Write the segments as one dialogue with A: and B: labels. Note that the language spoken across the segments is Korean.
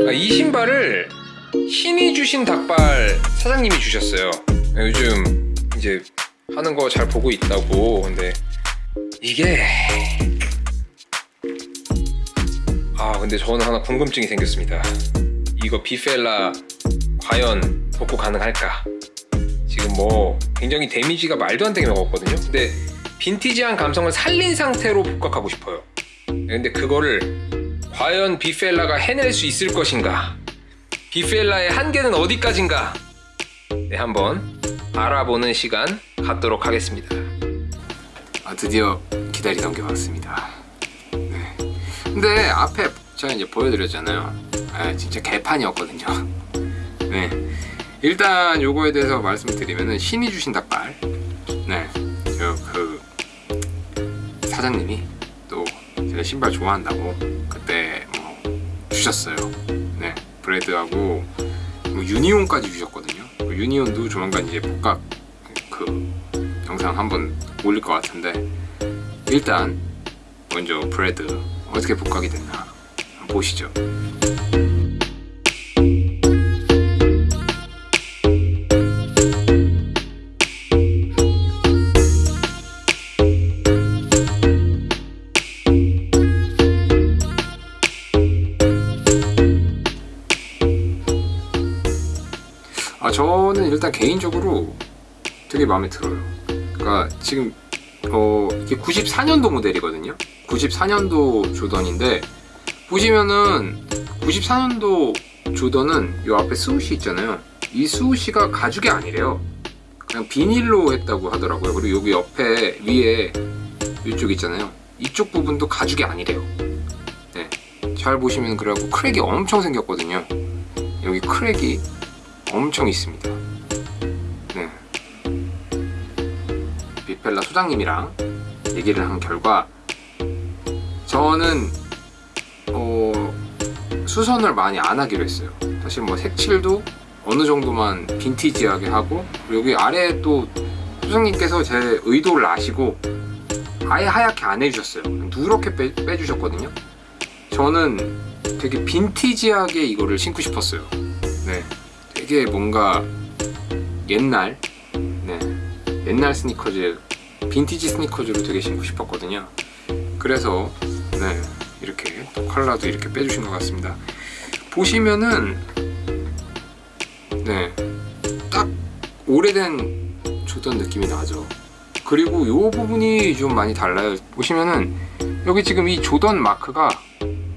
A: 아, 이 신발을 신이 주신 닭발 사장님이 주셨어요. 요즘 이제 하는 거 잘 보고 있다고. 근데 이게 아 근데 저는 하나 궁금증이 생겼습니다. 이거 비펠라 과연 복구 가능할까? 지금 뭐 굉장히 데미지가 말도 안 되게 먹었거든요. 근데 빈티지한 감성을 살린 상태로 복각하고 싶어요. 근데 그거를 과연 비펠라가 해낼 수 있을 것인가? 비펠라의 한계는 어디까지인가? 네, 한번 알아보는 시간 갖도록 하겠습니다. 아, 드디어 기다리던 게 왔습니다. 네. 근데 앞에 제가 이제 보여드렸잖아요. 아, 진짜 개판이었거든요. 네. 일단 요거에 대해서 말씀드리면은 신이 주신 닭발. 네. 저그 사장님이 또 제가 신발 좋아한다고 주셨어요. 네. 브레드하고 뭐 유니온까지 주셨거든요. 그 유니온도 조만간 이제 복각 그 영상 한번 올릴 것 같은데 일단 먼저 브레드 어떻게 복각이 됐나 보시죠. 아 저는 일단 개인적으로 되게 마음에 들어요. 그러니까 지금 어 이게 94년도 모델이거든요. 94년도 조던인데 보시면은 94년도 조던은 이 앞에 스우시 있잖아요. 이 스우시가 가죽이 아니래요. 그냥 비닐로 했다고 하더라고요. 그리고 여기 옆에 위에 이쪽 있잖아요. 이쪽 부분도 가죽이 아니래요. 네. 잘 보시면 그래갖고 크랙이 엄청 생겼거든요. 여기 크랙이 엄청 있습니다. 네. 비펠라 소장님이랑 얘기를 한 결과 저는 어, 수선을 많이 안 하기로 했어요. 사실 뭐 색칠도 어느 정도만 빈티지하게 하고 여기 아래에 또 소장님께서 제 의도를 아시고 아예 하얗게 안 해주셨어요. 누렇게 빼, 빼주셨거든요. 저는 되게 빈티지하게 이거를 신고 싶었어요. 네. 되게 뭔가 옛날 네 옛날 스니커즈 빈티지 스니커즈로 되게 신고 싶었거든요. 그래서 네 이렇게 또 컬러도 이렇게 빼주신 것 같습니다. 보시면은 네 딱 오래된 조던 느낌이 나죠. 그리고 이 부분이 좀 많이 달라요. 보시면은 여기 지금 이 조던 마크가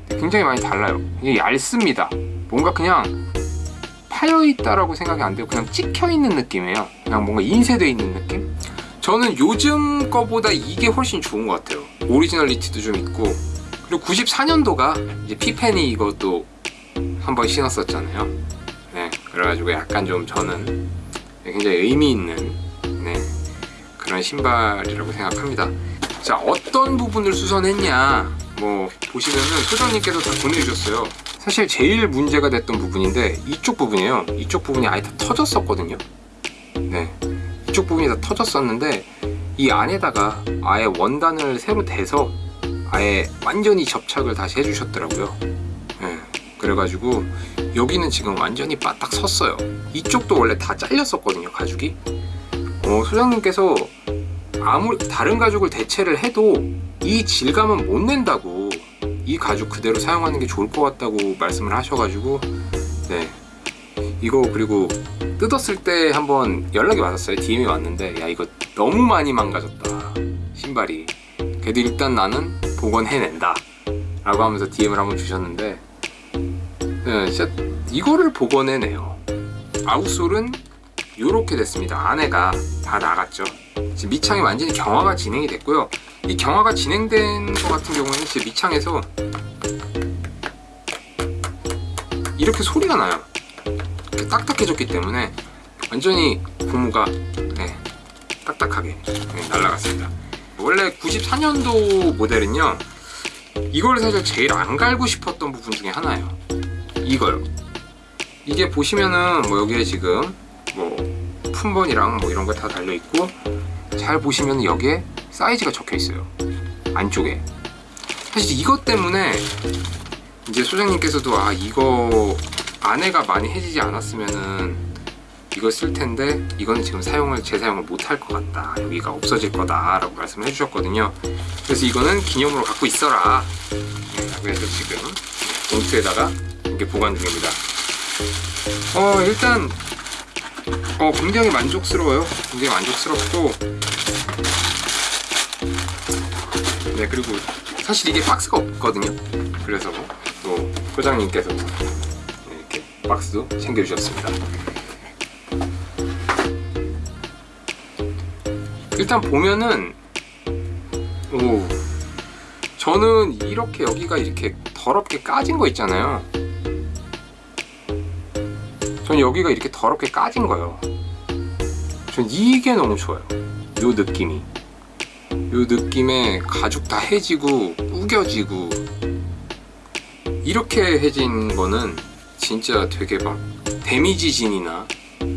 A: 굉장히 많이 달라요. 이게 얇습니다. 뭔가 그냥 파여있다라고 생각이 안 되고 그냥 찍혀있는 느낌이에요. 그냥 뭔가 인쇄되어 있는 느낌? 저는 요즘 거보다 이게 훨씬 좋은 것 같아요. 오리지널리티도 좀 있고. 그리고 94년도가 이제 피펜이 이것도 한번 신었었잖아요. 네 그래가지고 약간 좀 저는 굉장히 의미 있는 네, 그런 신발이라고 생각합니다. 자 어떤 부분을 수선했냐? 뭐 보시면은 소장님께서 다 보내주셨어요 사실 제일 문제가 됐던 부분인데 이쪽 부분이에요. 이쪽 부분이 아예 다 터졌었거든요. 네. 이쪽 부분이 다 터졌었는데 이 안에다가 아예 원단을 새로 대서 아예 완전히 접착을 다시 해주셨더라고요. 네, 그래가지고 여기는 지금 완전히 바닥 섰어요. 이쪽도 원래 다 잘렸었거든요 가죽이. 어, 소장님께서 아무 다른 가죽을 대체를 해도 이 질감은 못 낸다고 이 가죽 그대로 사용하는 게 좋을 것 같다고 말씀을 하셔가지고 네. 이거 그리고 뜯었을 때 한번 연락이 왔었어요. DM이 왔는데 야 이거 너무 많이 망가졌다 신발이. 그래도 일단 나는 복원해낸다 라고 하면서 DM을 한번 주셨는데 네 진짜 이거를 복원해내요. 아웃솔은 이렇게 됐습니다. 안에가 다 나갔죠 지금 미창이 완전히 경화가 진행이 됐고요. 이 경화가 진행된 것 같은 경우는 제 밑창에서 이렇게 소리가 나요. 이렇게 딱딱해졌기 때문에 완전히 고무가 네, 딱딱하게 네, 날라갔습니다. 원래 94년도 모델은요 이걸 사실 제일 안 갈고 싶었던 부분 중에 하나예요. 이거요 이게 보시면은 뭐 여기에 지금 뭐 품번이랑 뭐 이런 거 다 달려 있고 잘 보시면 여기에 사이즈가 적혀 있어요. 안쪽에. 사실 이것 때문에 이제 소장님께서도 아 이거 안에가 많이 해지지 않았으면은 이걸 쓸 텐데 이거는 지금 사용을 재사용을 못 할 것 같다. 여기가 없어질 거다 라고 말씀을 해주셨거든요. 그래서 이거는 기념으로 갖고 있어라. 네, 라고 해서 지금 봉투에다가 이렇게 보관 중입니다. 어 일단 어 굉장히 만족스러워요. 굉장히 만족스럽고 네 그리고 사실 이게 박스가 없거든요. 그래서 또 소장님께서 이렇게 박스도 챙겨주셨습니다. 일단 보면은 오 저는 이렇게 여기가 이렇게 더럽게 까진 거 있잖아요. 전 여기가 이렇게 더럽게 까진 거예요. 전 이게 너무 좋아요. 요 느낌이 요 느낌에 가죽 다 해지고 우겨지고 이렇게 해진 거는 진짜 되게 막 데미지 진이나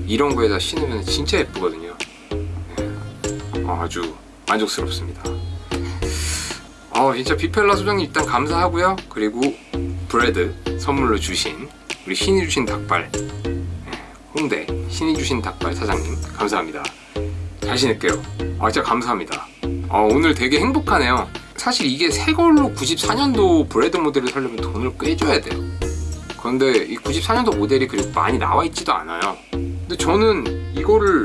A: 이런 거에다 신으면 진짜 예쁘거든요. 네. 어, 아주 만족스럽습니다. 어, 진짜 비펠라 소장님 일단 감사하고요. 그리고 브레드 선물로 주신 우리 신이 주신 닭발 네, 홍대 신이 주신 닭발 사장님 감사합니다. 잘 신을게요. 아 진짜 감사합니다 어, 오늘 되게 행복하네요. 사실 이게 새 걸로 94년도 브레드 모델을 사려면 돈을 꽤 줘야 돼요. 그런데 이 94년도 모델이 그리고 많이 나와 있지도 않아요. 근데 저는 이거를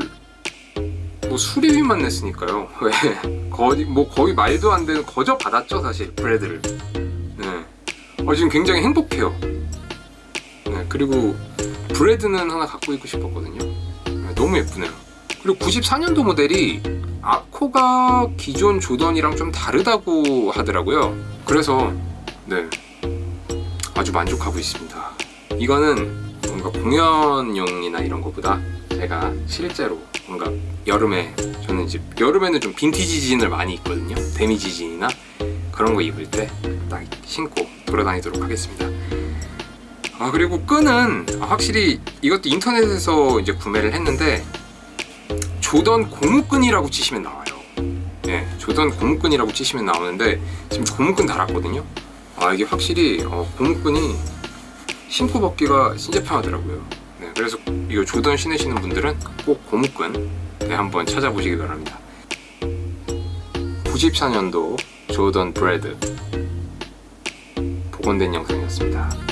A: 뭐 수리비만 냈으니까요. 왜? 거의 뭐 거의 말도 안 되는 거저 받았죠 사실 브레드를. 네. 어, 지금 굉장히 행복해요. 네, 그리고 브레드는 하나 갖고 있고 싶었거든요. 네, 너무 예쁘네요. 그리고 94년도 모델이 아코가 기존 조던이랑 좀 다르다고 하더라고요. 그래서 네. 아주 만족하고 있습니다. 이거는 뭔가 공연용이나 이런 것보다 제가 실제로 뭔가 여름에 저는 이제 여름에는 좀 빈티지 진을 많이 입거든요. 데미지 진이나 그런 거 입을 때 딱 신고 돌아다니도록 하겠습니다. 아 그리고 끈은 확실히 이것도 인터넷에서 이제 구매를 했는데 조던 고무끈이라고 치시면 나와요. 예, 조던 고무끈이라고 치시면 나오는데 지금 고무끈 달았거든요. 아 이게 확실히 어, 고무끈이 신고 벗기가 진짜 편하더라고요. 네, 그래서 이거 조던 신으시는 분들은 꼭 고무끈 네, 한번 찾아보시기 바랍니다. 94년도 조던 브레드 복원된 영상이었습니다